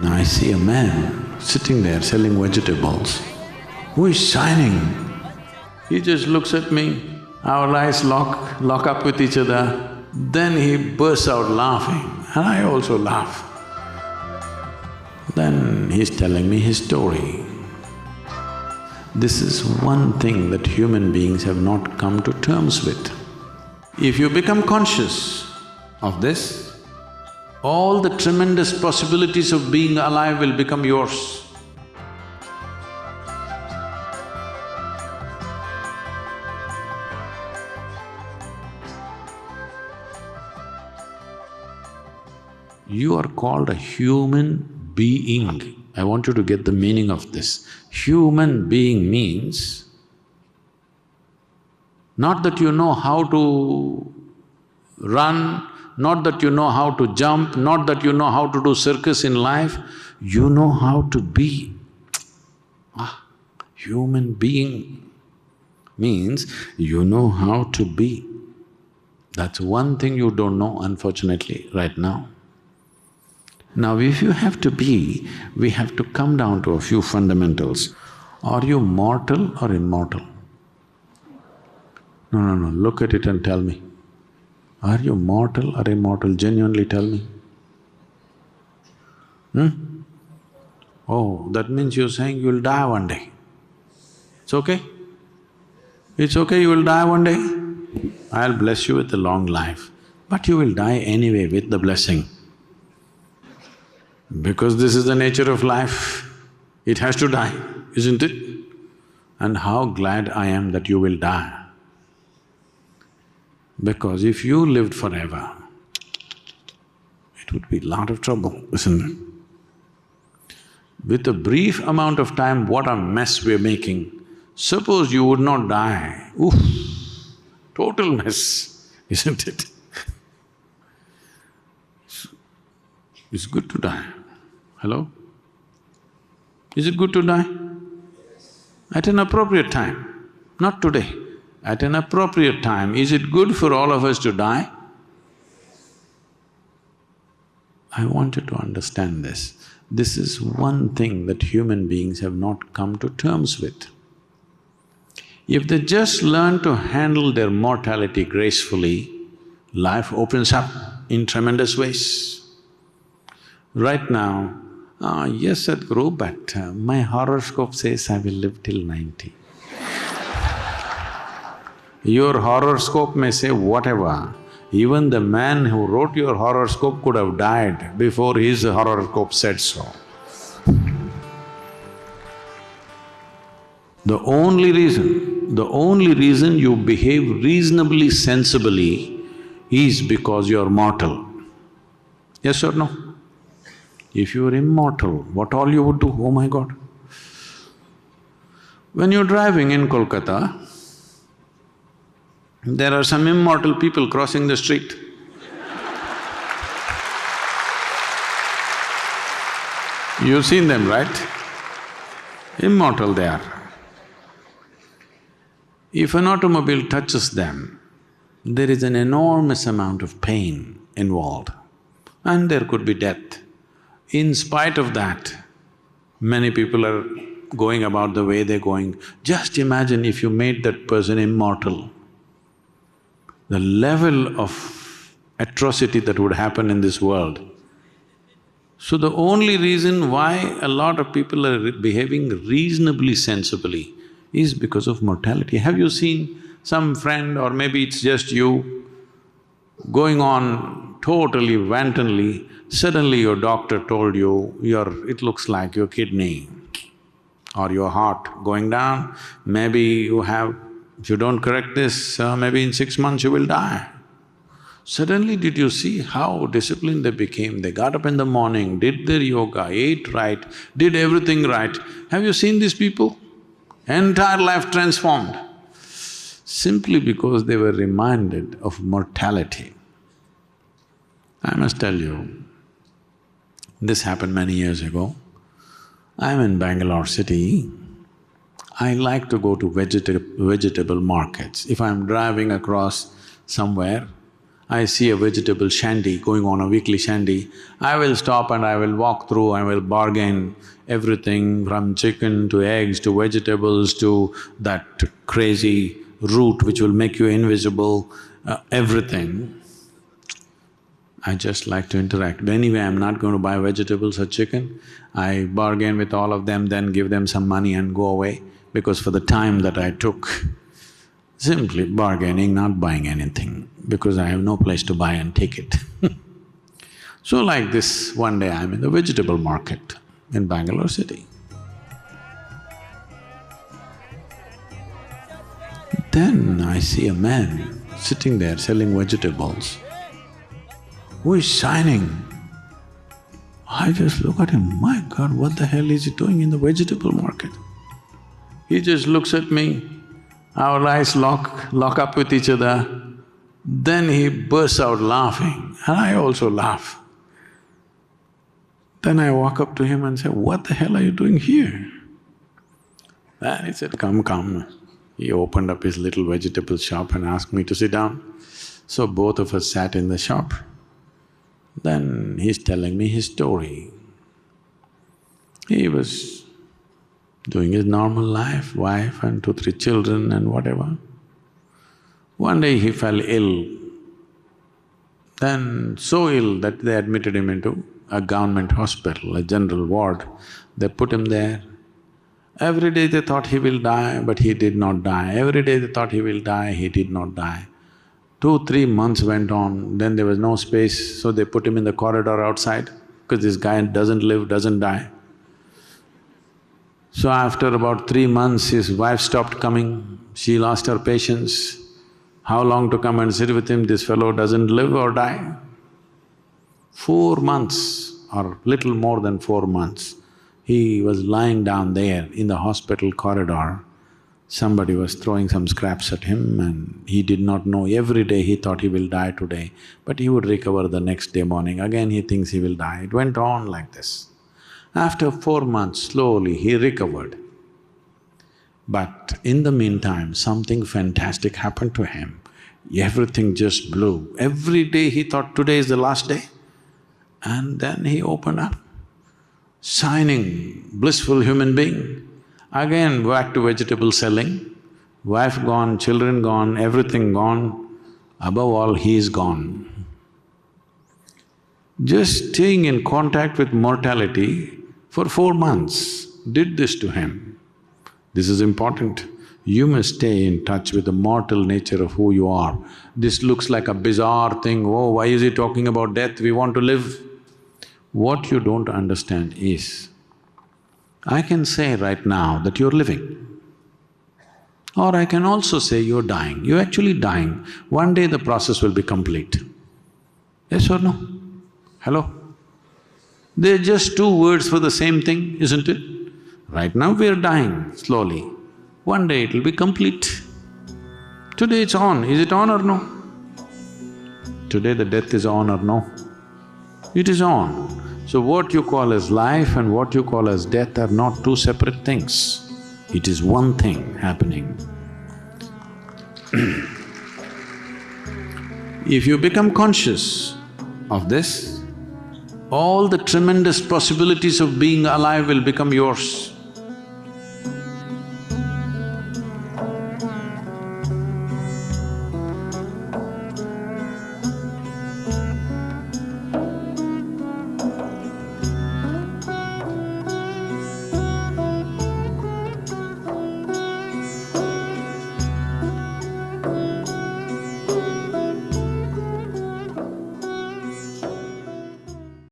Now I see a man sitting there selling vegetables who is shining. He just looks at me, our eyes lock… lock up with each other, then he bursts out laughing and I also laugh. Then he's telling me his story. This is one thing that human beings have not come to terms with. If you become conscious of this, all the tremendous possibilities of being alive will become yours. You are called a human being. I want you to get the meaning of this. Human being means not that you know how to run, not that you know how to jump, not that you know how to do circus in life, you know how to be. Ah, human being means you know how to be. That's one thing you don't know unfortunately right now. Now if you have to be, we have to come down to a few fundamentals. Are you mortal or immortal? No, no, no, look at it and tell me. Are you mortal or immortal? Genuinely tell me. Hmm? Oh, that means you're saying you'll die one day. It's okay? It's okay, you will die one day? I'll bless you with a long life, but you will die anyway with the blessing. Because this is the nature of life, it has to die, isn't it? And how glad I am that you will die. Because if you lived forever, it would be a lot of trouble, isn't it? With a brief amount of time, what a mess we're making. Suppose you would not die, oof, total mess, isn't it? It's good to die. Hello? Is it good to die? At an appropriate time, not today. At an appropriate time, is it good for all of us to die? I want you to understand this. This is one thing that human beings have not come to terms with. If they just learn to handle their mortality gracefully, life opens up in tremendous ways. Right now, ah, yes, Sadhguru, but uh, my horoscope says I will live till ninety. Your horoscope may say whatever, even the man who wrote your horoscope could have died before his horoscope said so. The only reason, the only reason you behave reasonably sensibly is because you're mortal. Yes or no? If you were immortal, what all you would do, oh my God. When you're driving in Kolkata, there are some immortal people crossing the street. You've seen them, right? Immortal they are. If an automobile touches them, there is an enormous amount of pain involved and there could be death. In spite of that, many people are going about the way they're going. Just imagine if you made that person immortal, the level of atrocity that would happen in this world. So the only reason why a lot of people are behaving reasonably sensibly is because of mortality. Have you seen some friend or maybe it's just you going on totally wantonly Suddenly your doctor told you, your… it looks like your kidney or your heart going down, maybe you have… if you don't correct this, uh, maybe in six months you will die. Suddenly did you see how disciplined they became? They got up in the morning, did their yoga, ate right, did everything right. Have you seen these people? Entire life transformed simply because they were reminded of mortality. I must tell you, this happened many years ago. I'm in Bangalore city. I like to go to vegeta vegetable markets. If I'm driving across somewhere, I see a vegetable shandy going on a weekly shandy, I will stop and I will walk through, I will bargain everything from chicken to eggs to vegetables to that crazy root which will make you invisible, uh, everything. I just like to interact. Anyway, I'm not going to buy vegetables or chicken. I bargain with all of them, then give them some money and go away because for the time that I took, simply bargaining, not buying anything because I have no place to buy and take it So like this, one day I'm in the vegetable market in Bangalore city. Then I see a man sitting there selling vegetables who is shining. I just look at him, my God, what the hell is he doing in the vegetable market? He just looks at me, our eyes lock… lock up with each other. Then he bursts out laughing and I also laugh. Then I walk up to him and say, what the hell are you doing here? And he said, come, come. He opened up his little vegetable shop and asked me to sit down. So both of us sat in the shop. Then he's telling me his story. He was doing his normal life, wife and two, three children and whatever. One day he fell ill, then so ill that they admitted him into a government hospital, a general ward. They put him there. Every day they thought he will die, but he did not die. Every day they thought he will die, he did not die. Two, three months went on, then there was no space, so they put him in the corridor outside, because this guy doesn't live, doesn't die. So after about three months, his wife stopped coming, she lost her patience. How long to come and sit with him, this fellow doesn't live or die? Four months or little more than four months, he was lying down there in the hospital corridor. Somebody was throwing some scraps at him and he did not know. Every day he thought he will die today, but he would recover the next day morning. Again he thinks he will die. It went on like this. After four months, slowly he recovered. But in the meantime, something fantastic happened to him. Everything just blew. Every day he thought, today is the last day. And then he opened up, shining, blissful human being. Again back to vegetable selling, wife gone, children gone, everything gone, above all he is gone. Just staying in contact with mortality for four months did this to him. This is important. You must stay in touch with the mortal nature of who you are. This looks like a bizarre thing, oh, why is he talking about death? We want to live. What you don't understand is, I can say right now that you're living. Or I can also say you're dying. You're actually dying. One day the process will be complete. Yes or no? Hello? They're just two words for the same thing, isn't it? Right now we're dying slowly. One day it'll be complete. Today it's on, is it on or no? Today the death is on or no? It is on. So what you call as life and what you call as death are not two separate things. It is one thing happening. if you become conscious of this, all the tremendous possibilities of being alive will become yours.